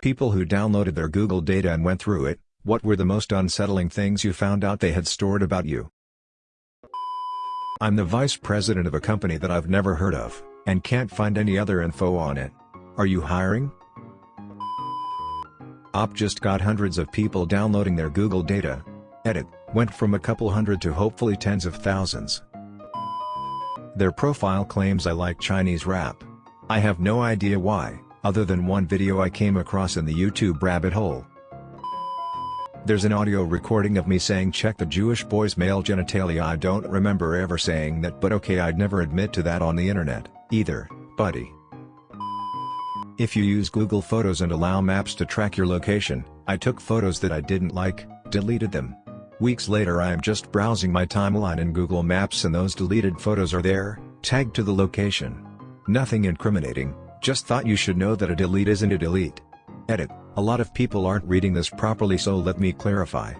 People who downloaded their Google data and went through it, what were the most unsettling things you found out they had stored about you? I'm the vice president of a company that I've never heard of, and can't find any other info on it. Are you hiring? Op just got hundreds of people downloading their Google data. Edit, went from a couple hundred to hopefully tens of thousands. Their profile claims I like Chinese rap. I have no idea why, other than one video I came across in the YouTube rabbit hole. There's an audio recording of me saying check the Jewish boy's male genitalia I don't remember ever saying that but okay I'd never admit to that on the internet, either, buddy. If you use Google Photos and allow Maps to track your location, I took photos that I didn't like, deleted them. Weeks later I am just browsing my timeline in Google Maps and those deleted photos are there, tagged to the location. Nothing incriminating, just thought you should know that a delete isn't a delete. Edit, a lot of people aren't reading this properly so let me clarify.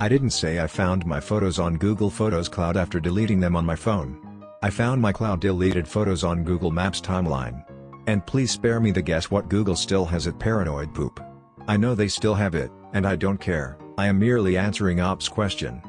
I didn't say I found my photos on Google Photos Cloud after deleting them on my phone. I found my cloud deleted photos on Google Maps timeline. And please spare me the guess what Google still has it paranoid poop. I know they still have it, and I don't care, I am merely answering Op's question.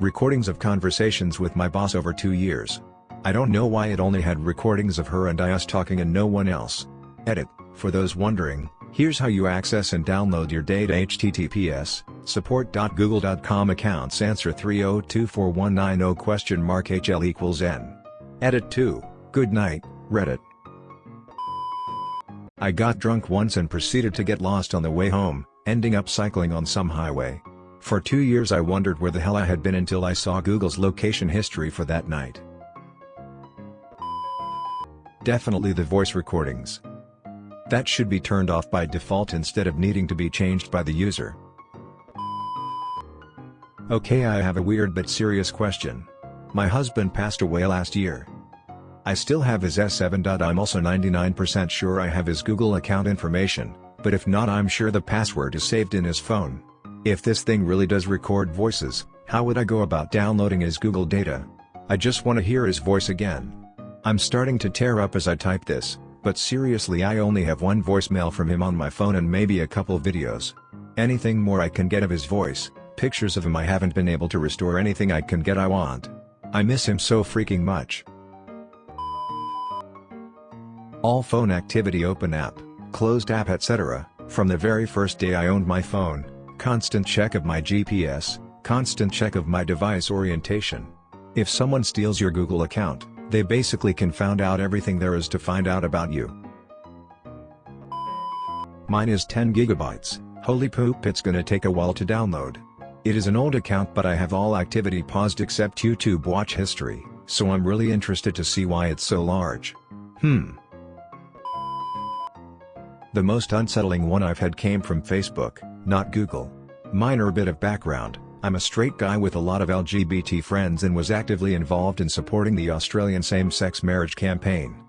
Recordings of conversations with my boss over two years. I don't know why it only had recordings of her and I us talking and no one else. Edit, for those wondering, here's how you access and download your data https, support.google.com accounts answer 3024190 question mark hl equals n. Edit 2, good night, Reddit. I got drunk once and proceeded to get lost on the way home, ending up cycling on some highway. For two years I wondered where the hell I had been until I saw Google's location history for that night. Definitely the voice recordings. That should be turned off by default instead of needing to be changed by the user. Okay I have a weird but serious question. My husband passed away last year. I still have his S7. I'm also 99% sure I have his Google account information, but if not I'm sure the password is saved in his phone. If this thing really does record voices, how would I go about downloading his Google data? I just want to hear his voice again. I'm starting to tear up as I type this, but seriously I only have one voicemail from him on my phone and maybe a couple videos. Anything more I can get of his voice, pictures of him I haven't been able to restore anything I can get I want. I miss him so freaking much. All phone activity open app, closed app etc., from the very first day I owned my phone, constant check of my GPS, constant check of my device orientation. If someone steals your Google account, they basically can find out everything there is to find out about you. Mine is 10 gigabytes, holy poop it's gonna take a while to download. It is an old account but I have all activity paused except YouTube watch history, so I'm really interested to see why it's so large. Hmm. The most unsettling one I've had came from Facebook, not Google. Minor bit of background, I'm a straight guy with a lot of LGBT friends and was actively involved in supporting the Australian same-sex marriage campaign.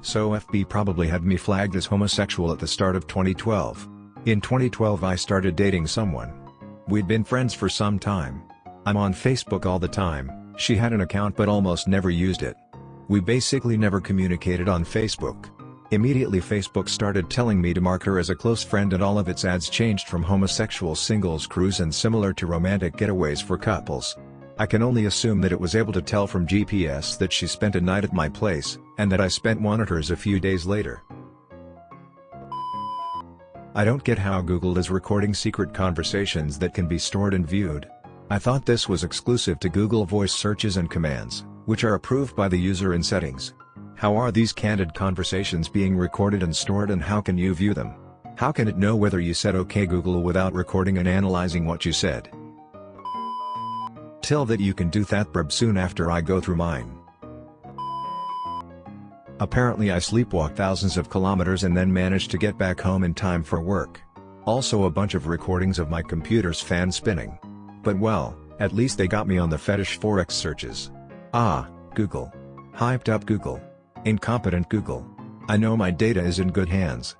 So FB probably had me flagged as homosexual at the start of 2012. In 2012 I started dating someone. We'd been friends for some time. I'm on Facebook all the time, she had an account but almost never used it. We basically never communicated on Facebook. Immediately Facebook started telling me to mark her as a close friend and all of its ads changed from homosexual singles cruise and similar to romantic getaways for couples. I can only assume that it was able to tell from GPS that she spent a night at my place, and that I spent one at hers a few days later. I don't get how Google is recording secret conversations that can be stored and viewed. I thought this was exclusive to Google voice searches and commands, which are approved by the user in settings. How are these candid conversations being recorded and stored and how can you view them? How can it know whether you said OK Google without recording and analyzing what you said? Tell that you can do that brb soon after I go through mine. Apparently I sleepwalk thousands of kilometers and then manage to get back home in time for work. Also a bunch of recordings of my computer's fan spinning. But well, at least they got me on the fetish forex searches. Ah, Google. Hyped up Google. Incompetent Google. I know my data is in good hands.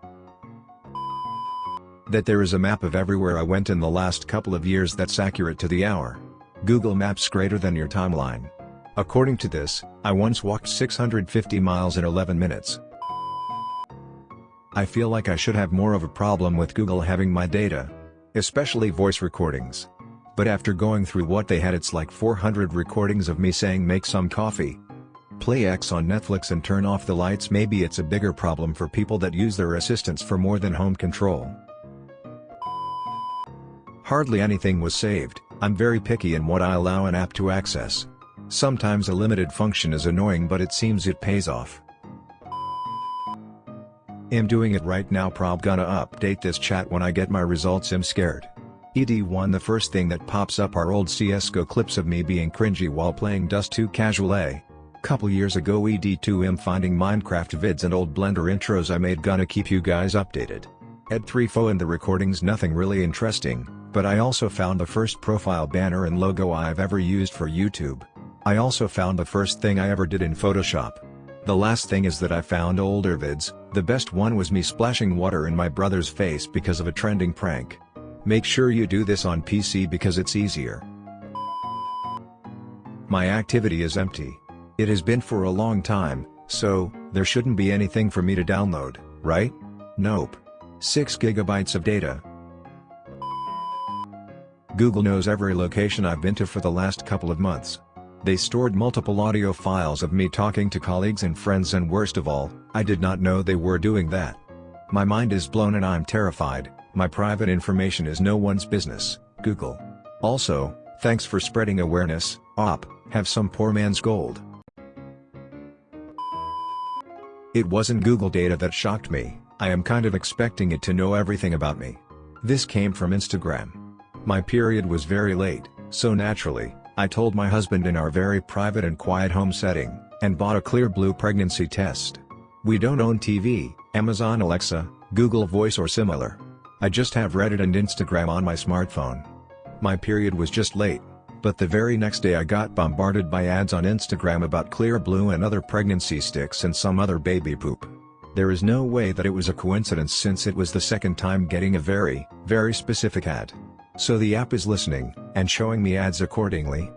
That there is a map of everywhere I went in the last couple of years that's accurate to the hour. Google Maps greater than your timeline. According to this, I once walked 650 miles in 11 minutes. I feel like I should have more of a problem with Google having my data. Especially voice recordings. But after going through what they had it's like 400 recordings of me saying make some coffee. Play X on Netflix and turn off the lights maybe it's a bigger problem for people that use their assistants for more than home control. Hardly anything was saved, I'm very picky in what I allow an app to access. Sometimes a limited function is annoying but it seems it pays off. Am doing it right now prob gonna update this chat when I get my results I'm scared. ED1 The first thing that pops up are old CSGO clips of me being cringy while playing Dust 2 Casual A. Couple years ago ED2M finding Minecraft vids and old Blender intros I made gonna keep you guys updated. Ed3Fo and the recordings nothing really interesting, but I also found the first profile banner and logo I've ever used for YouTube. I also found the first thing I ever did in Photoshop. The last thing is that I found older vids, the best one was me splashing water in my brother's face because of a trending prank. Make sure you do this on PC because it's easier. My activity is empty. It has been for a long time, so, there shouldn't be anything for me to download, right? Nope. 6 gigabytes of data. Google knows every location I've been to for the last couple of months. They stored multiple audio files of me talking to colleagues and friends and worst of all, I did not know they were doing that. My mind is blown and I'm terrified, my private information is no one's business, Google. Also, thanks for spreading awareness, op, have some poor man's gold. It wasn't Google data that shocked me, I am kind of expecting it to know everything about me. This came from Instagram. My period was very late, so naturally, I told my husband in our very private and quiet home setting, and bought a Clearblue pregnancy test. We don't own TV, Amazon Alexa, Google Voice or similar. I just have Reddit and Instagram on my smartphone. My period was just late, but the very next day I got bombarded by ads on Instagram about Clearblue and other pregnancy sticks and some other baby poop. There is no way that it was a coincidence since it was the second time getting a very, very specific ad. So the app is listening, and showing me ads accordingly,